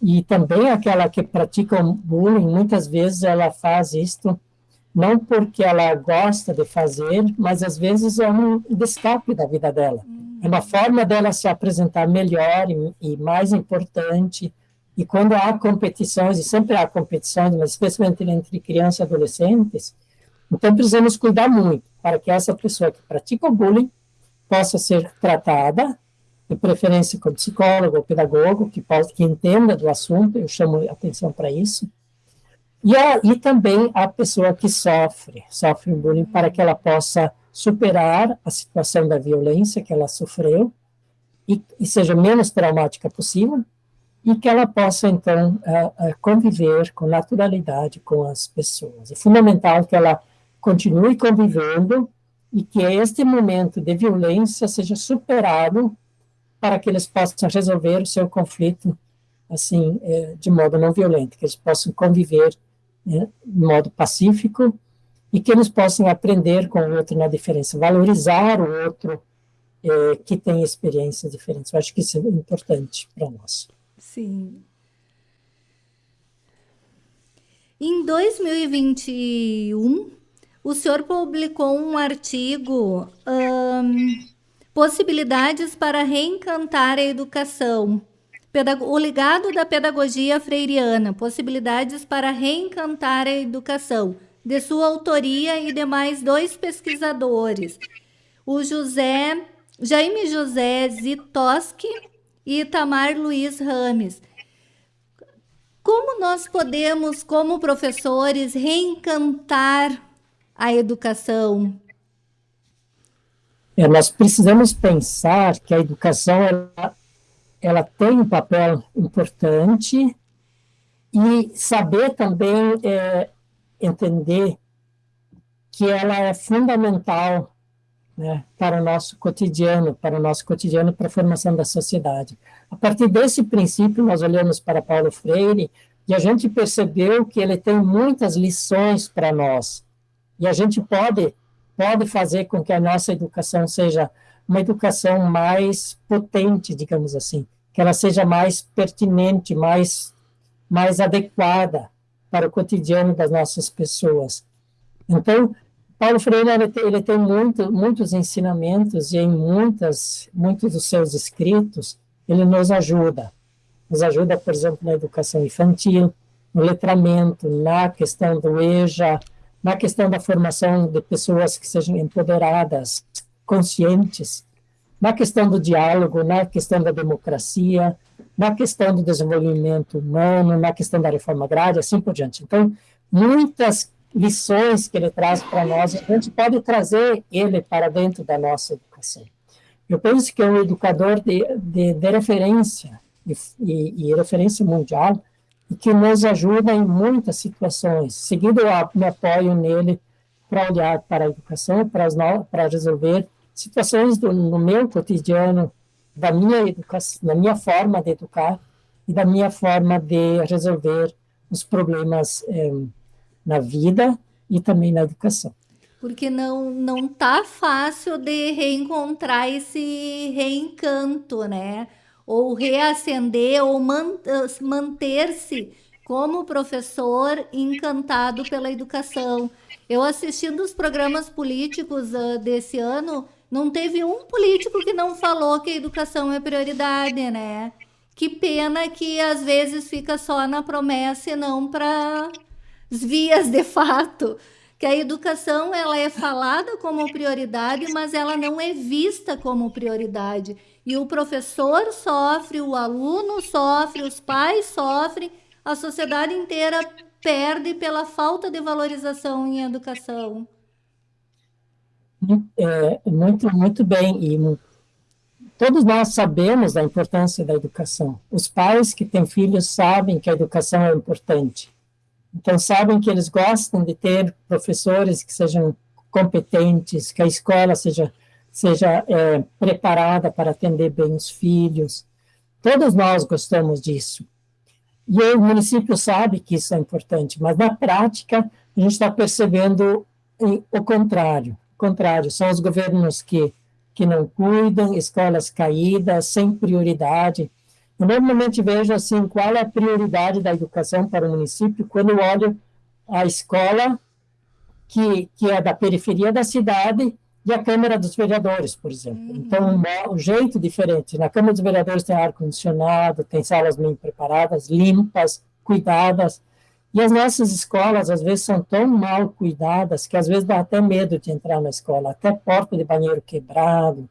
e também aquela que pratica bullying, muitas vezes ela faz isto não porque ela gosta de fazer, mas às vezes é um escape da vida dela. É uma forma dela se apresentar melhor e, e, mais importante. E quando há competições, e sempre há competições, mas especialmente entre crianças e adolescentes, então precisamos cuidar muito para que essa pessoa que pratica o bullying possa ser tratada, de preferência com psicólogo ou pedagogo, que, possa, que entenda do assunto, eu chamo atenção para isso. E, a, e também a pessoa que sofre, sofre bullying, para que ela possa superar a situação da violência que ela sofreu e, e seja menos traumática possível e que ela possa, então, conviver com naturalidade com as pessoas. É fundamental que ela continue convivendo e que este momento de violência seja superado para que eles possam resolver o seu conflito, assim, eh, de modo não violento, que eles possam conviver né, de modo pacífico e que eles possam aprender com o outro na diferença, valorizar o outro é, que tem experiências diferentes. Eu acho que isso é importante para nós. Sim. Em 2021, o senhor publicou um artigo um, Possibilidades para reencantar a educação. O legado da pedagogia freiriana, possibilidades para reencantar a educação de sua autoria e demais dois pesquisadores, o José Jaime José Zitoski e Itamar Luiz Rames. Como nós podemos, como professores, reencantar a educação? É, nós precisamos pensar que a educação ela, ela tem um papel importante e saber também é, entender que ela é fundamental né, para o nosso cotidiano, para o nosso cotidiano, para a formação da sociedade. A partir desse princípio, nós olhamos para Paulo Freire e a gente percebeu que ele tem muitas lições para nós. E a gente pode, pode fazer com que a nossa educação seja uma educação mais potente, digamos assim, que ela seja mais pertinente, mais, mais adequada para o cotidiano das nossas pessoas. Então, Paulo Freire ele tem, ele tem muito, muitos ensinamentos e em muitas, muitos dos seus escritos ele nos ajuda. Nos ajuda, por exemplo, na educação infantil, no letramento, na questão do EJA, na questão da formação de pessoas que sejam empoderadas, conscientes, na questão do diálogo, na questão da democracia, na questão do desenvolvimento humano, na questão da reforma agrária, assim por diante. Então, muitas lições que ele traz para nós, a gente pode trazer ele para dentro da nossa educação. Eu penso que é um educador de, de, de referência, e, e, e, referência mundial, e que nos ajuda em muitas situações. Seguido, eu me apoio nele para olhar para a educação, para, no, para resolver situações do, no meu cotidiano, da minha educação, da minha forma de educar e da minha forma de resolver os problemas eh, na vida e também na educação. Porque não não tá fácil de reencontrar esse reencanto, né? Ou reacender ou man manter-se como professor encantado pela educação. Eu assistindo os programas políticos uh, desse ano, não teve um político que não falou que a educação é prioridade, né? Que pena que às vezes fica só na promessa e não para as vias de fato. Que a educação ela é falada como prioridade, mas ela não é vista como prioridade. E o professor sofre, o aluno sofre, os pais sofrem, a sociedade inteira perde pela falta de valorização em educação. É, muito, muito bem. E todos nós sabemos da importância da educação. Os pais que têm filhos sabem que a educação é importante. Então, sabem que eles gostam de ter professores que sejam competentes, que a escola seja, seja é, preparada para atender bem os filhos. Todos nós gostamos disso. E o município sabe que isso é importante, mas na prática a gente está percebendo o contrário contrário, são os governos que, que não cuidam, escolas caídas, sem prioridade. Eu normalmente vejo assim, qual é a prioridade da educação para o município quando olho a escola que, que é da periferia da cidade e a Câmara dos Vereadores, por exemplo. Uhum. Então, um, um jeito diferente. Na Câmara dos Vereadores tem ar-condicionado, tem salas bem preparadas, limpas, cuidadas. E as nossas escolas, às vezes, são tão mal cuidadas que, às vezes, dá até medo de entrar na escola, até porta de banheiro quebrado,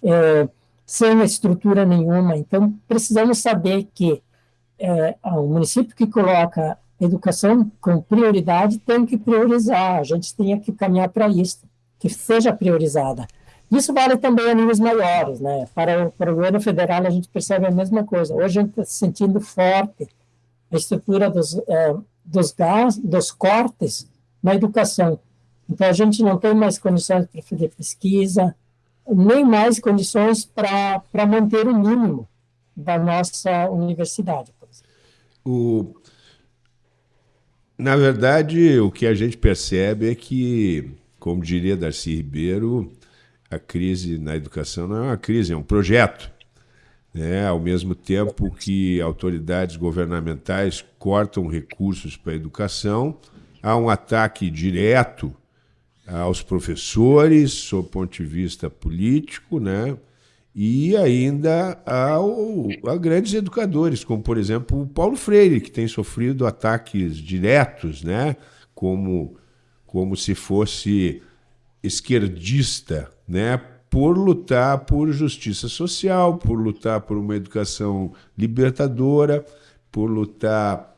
é, sem estrutura nenhuma. Então, precisamos saber que é, o município que coloca educação com prioridade tem que priorizar, a gente tem que caminhar para isso, que seja priorizada. Isso vale também a níveis maiores, né? Para o, para o governo federal, a gente percebe a mesma coisa. Hoje a gente está se sentindo forte a estrutura dos, é, dos, gás, dos cortes na educação. Então, a gente não tem mais condições para fazer pesquisa, nem mais condições para manter o mínimo da nossa universidade. O, na verdade, o que a gente percebe é que, como diria Darcy Ribeiro, a crise na educação não é uma crise, é um projeto né? ao mesmo tempo que autoridades governamentais cortam recursos para a educação, há um ataque direto aos professores, sob ponto de vista político, né? e ainda ao, a grandes educadores, como, por exemplo, o Paulo Freire, que tem sofrido ataques diretos, né? como, como se fosse esquerdista, né? por lutar por justiça social, por lutar por uma educação libertadora, por lutar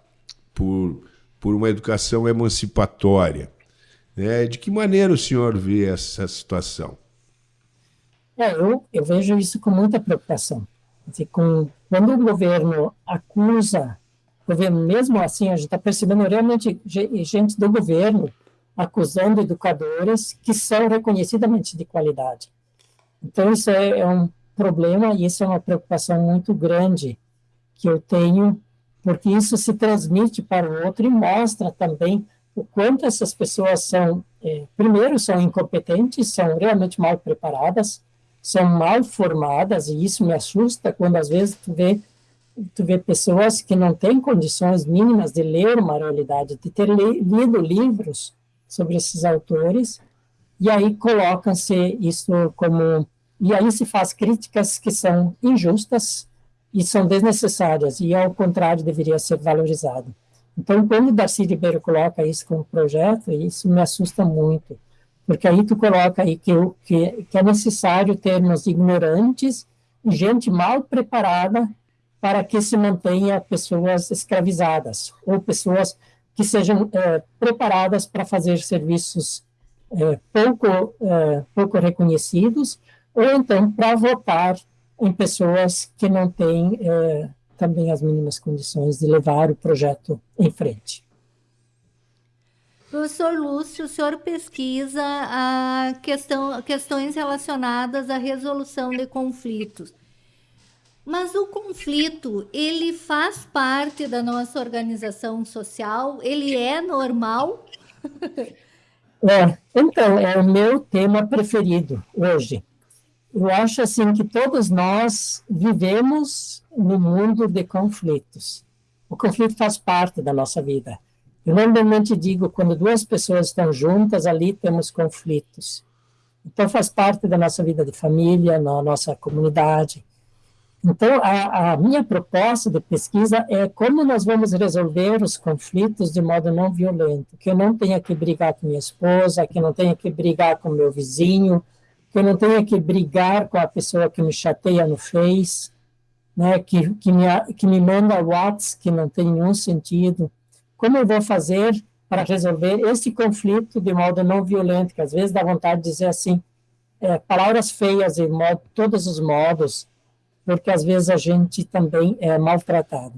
por, por uma educação emancipatória. Né? De que maneira o senhor vê essa situação? É, eu, eu vejo isso com muita preocupação. Dizer, com, quando o governo acusa, o governo, mesmo assim, a gente está percebendo realmente gente do governo acusando educadores que são reconhecidamente de qualidade. Então, isso é, é um problema e isso é uma preocupação muito grande que eu tenho, porque isso se transmite para o outro e mostra também o quanto essas pessoas são, é, primeiro, são incompetentes, são realmente mal preparadas, são mal formadas, e isso me assusta quando às vezes tu vê, tu vê pessoas que não têm condições mínimas de ler uma realidade, de ter lido livros sobre esses autores, e aí colocam-se isso como... E aí se faz críticas que são injustas e são desnecessárias, e ao contrário, deveria ser valorizado. Então, quando Darcy Ribeiro coloca isso como projeto, isso me assusta muito, porque aí tu coloca aí que, que, que é necessário termos ignorantes, gente mal preparada para que se mantenha pessoas escravizadas, ou pessoas que sejam é, preparadas para fazer serviços é, pouco, é, pouco reconhecidos, ou então para votar em pessoas que não têm é, também as mínimas condições de levar o projeto em frente. Professor Lúcio, o senhor pesquisa a questão, questões relacionadas à resolução de conflitos. Mas o conflito, ele faz parte da nossa organização social? Ele é normal? É, então, é o meu tema preferido hoje. Eu acho assim que todos nós vivemos no mundo de conflitos. O conflito faz parte da nossa vida. Eu normalmente digo, quando duas pessoas estão juntas, ali temos conflitos. Então, faz parte da nossa vida de família, na nossa comunidade. Então, a, a, minha proposta de pesquisa é como nós vamos resolver os conflitos de modo não violento, que eu não tenha que brigar com minha esposa, que eu não tenha que brigar com meu vizinho, que eu não tenha que brigar com a pessoa que me chateia no Face, né, que, que, me, que me manda WhatsApp que não tem nenhum sentido. Como eu vou fazer para resolver esse conflito de modo não violento, que às vezes dá vontade de dizer assim, é, palavras feias em modo, todos os modos, porque às vezes a gente também é maltratado.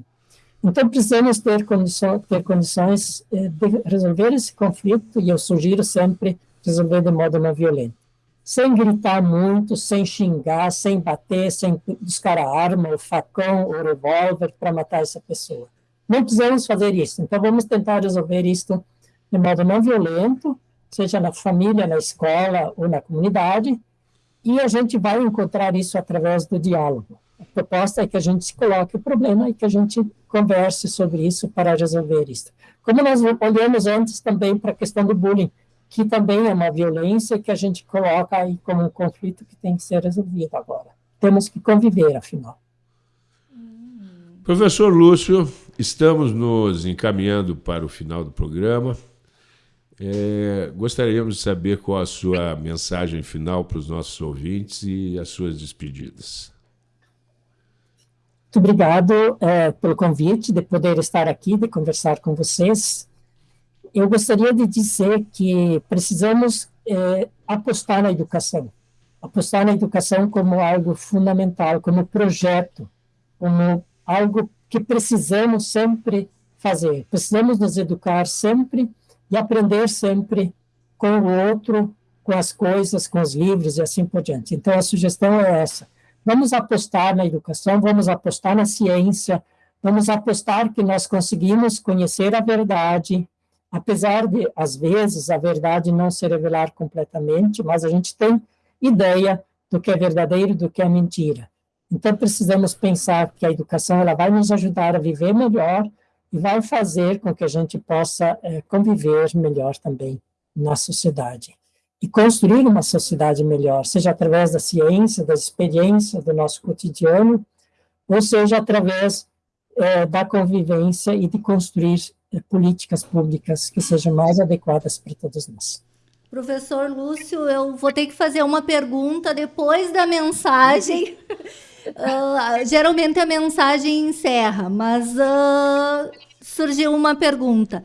Então, precisamos ter, condições, ter condições eh, de resolver esse conflito, e eu sugiro sempre resolver de modo não violento. Sem gritar muito, sem xingar, sem bater, sem buscar a arma, o facão, o revólver para matar essa pessoa. Não precisamos fazer isso. Então, vamos tentar resolver isso de modo não violento, seja na família, na escola ou na comunidade, e a gente vai encontrar isso através do diálogo. A proposta é que a gente se coloque o problema e que a gente converse sobre isso para resolver isso. Como nós olhamos antes também para a questão do bullying, que também é uma violência que a gente coloca aí como um conflito que tem que ser resolvido agora. Temos que conviver, afinal. Professor Lúcio, estamos nos encaminhando para o final do programa. É, gostaríamos de saber qual a sua mensagem final para os nossos ouvintes e as suas despedidas. Muito obrigado é, pelo convite de poder estar aqui, de conversar com vocês. Eu gostaria de dizer que precisamos é, apostar na educação, apostar na educação como algo fundamental, como projeto, como algo que precisamos sempre fazer. Precisamos nos educar sempre e aprender sempre com o outro, com as coisas, com os livros e assim por diante. Então, a sugestão é essa. Vamos apostar na educação, vamos apostar na ciência, vamos apostar que nós conseguimos conhecer a verdade, apesar de, às vezes, a verdade não se revelar completamente, mas a gente tem ideia do que é verdadeiro e do que é mentira. Então, precisamos pensar que a educação ela vai nos ajudar a viver melhor, e vai fazer com que a gente possa é, conviver melhor também na sociedade. E construir uma sociedade melhor, seja através da ciência, da experiência do nosso cotidiano, ou seja através é, da convivência e de construir é, políticas públicas que sejam mais adequadas para todos nós. Professor Lúcio, eu vou ter que fazer uma pergunta depois da mensagem. Uh, geralmente a mensagem encerra, mas uh, surgiu uma pergunta.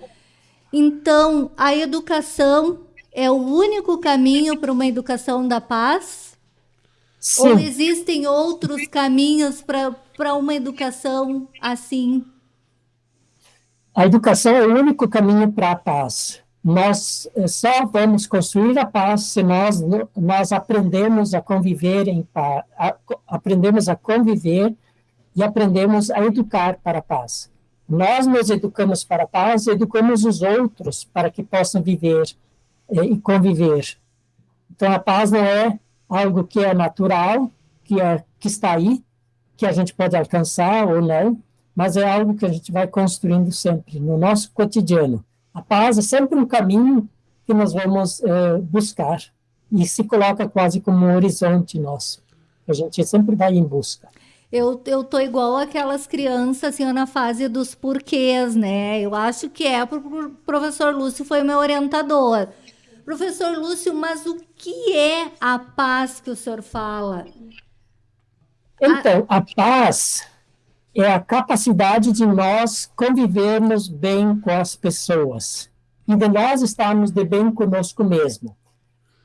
Então, a educação é o único caminho para uma educação da paz? Sim. Ou existem outros caminhos para uma educação assim? A educação é o único caminho para a paz nós eh, só vamos construir a paz se nós, nós aprendemos a conviver em paz, aprendemos a conviver e aprendemos a educar para a paz. Nós nos educamos para a paz e educamos os outros para que possam viver e conviver. Então, a paz não é algo que é natural, que, é, que está aí, que a gente pode alcançar ou não, mas é algo que a gente vai construindo sempre, no nosso cotidiano. A paz é sempre um caminho que nós vamos é, buscar e se coloca quase como um horizonte nosso. A gente sempre vai em busca. Eu, eu tô igual aquelas crianças assim na fase dos porquês, né? Eu acho que é porque o professor Lúcio foi meu orientador. Professor Lúcio, mas o que é a paz que o senhor fala? Então, a paz é a capacidade de nós convivermos bem com as pessoas e de nós estarmos de bem conosco mesmo.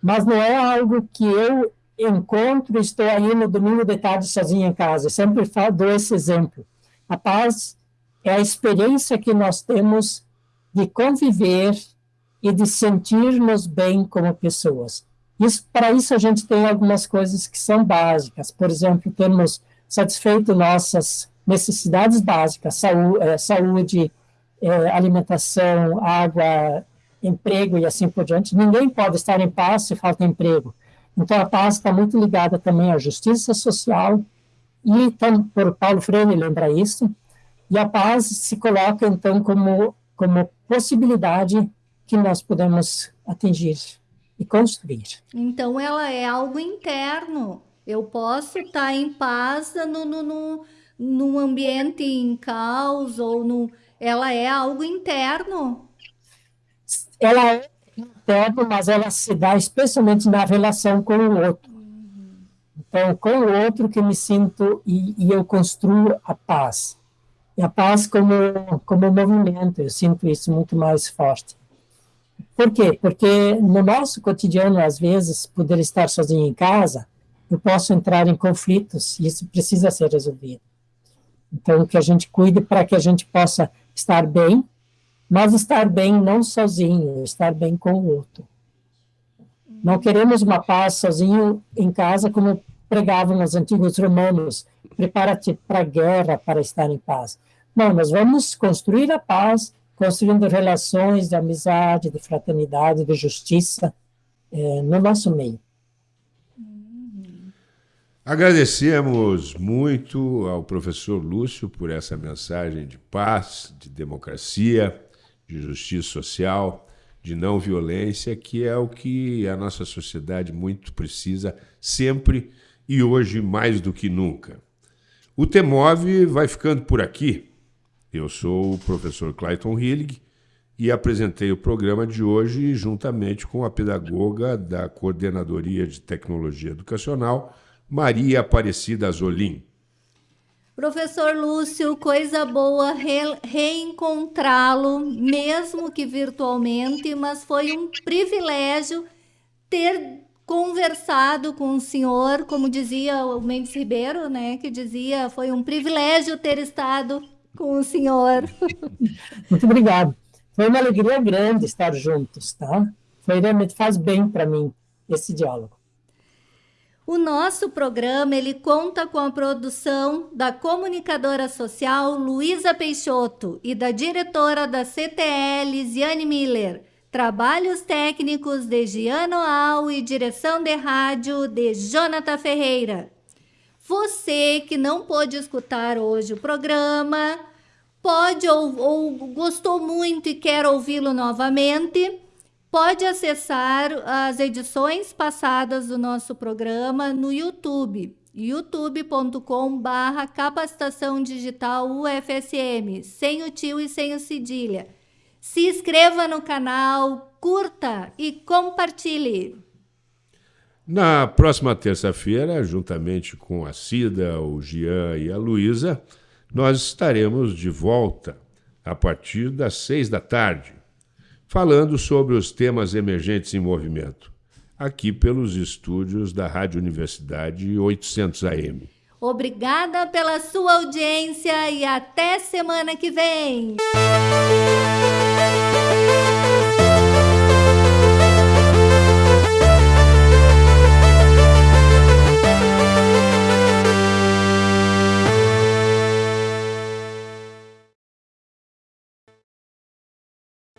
Mas não é algo que eu encontro, estou aí no domingo de tarde sozinho em casa. Eu sempre falo, dou esse exemplo. A paz é a experiência que nós temos de conviver e de sentir-nos bem como pessoas. Isso, para isso a gente tem algumas coisas que são básicas. Por exemplo, temos satisfeito nossas necessidades básicas, saúde, eh, saúde eh, alimentação, água, emprego e assim por diante. Ninguém pode estar em paz se falta emprego. Então, a paz está muito ligada também à justiça social, e então, por Paulo Freire lembra isso, e a paz se coloca, então, como, como possibilidade que nós podemos atingir e construir. Então, ela é algo interno. Eu posso estar em paz no, no, no, no ambiente em caos, ou no, ela é algo interno. Ela é interno, mas ela se dá especialmente na relação com o outro. Então, com o outro que me sinto e, e eu construo a paz. E a paz como, como movimento, eu sinto isso muito mais forte. Por quê? Porque no nosso cotidiano, às vezes, poder estar sozinho em casa, eu posso entrar em conflitos e isso precisa ser resolvido. Então, que a gente cuide para que a gente possa estar bem mas estar bem não sozinho, estar bem com o outro. Não queremos uma paz sozinho em casa, como pregavam os antigos romanos, prepara-te para a guerra para estar em paz. Não, nós vamos construir a paz, construindo relações de amizade, de fraternidade, de justiça é, no nosso meio. Agradecemos muito ao professor Lúcio por essa mensagem de paz, de democracia, de justiça social, de não violência, que é o que a nossa sociedade muito precisa sempre e hoje mais do que nunca. O Temov vai ficando por aqui. Eu sou o professor Clayton Hillig e apresentei o programa de hoje juntamente com a pedagoga da Coordenadoria de Tecnologia Educacional, Maria Aparecida Azolim. Professor Lúcio, coisa boa re reencontrá-lo, mesmo que virtualmente, mas foi um privilégio ter conversado com o senhor, como dizia o Mendes Ribeiro, né, que dizia, foi um privilégio ter estado com o senhor. Muito obrigado. Foi uma alegria grande estar juntos, tá? Foi realmente faz bem para mim esse diálogo. O nosso programa ele conta com a produção da comunicadora social Luísa Peixoto e da diretora da CTL Ziane Miller. Trabalhos técnicos de Giano Al e direção de rádio de Jonathan Ferreira. Você que não pôde escutar hoje o programa, pode ou, ou gostou muito e quer ouvi-lo novamente, pode acessar as edições passadas do nosso programa no YouTube, youtube.com capacitação digital UFSM, sem o tio e sem o cedilha. Se inscreva no canal, curta e compartilhe. Na próxima terça-feira, juntamente com a Cida, o Gian e a Luísa, nós estaremos de volta a partir das seis da tarde falando sobre os temas emergentes em movimento, aqui pelos estúdios da Rádio Universidade 800 AM. Obrigada pela sua audiência e até semana que vem.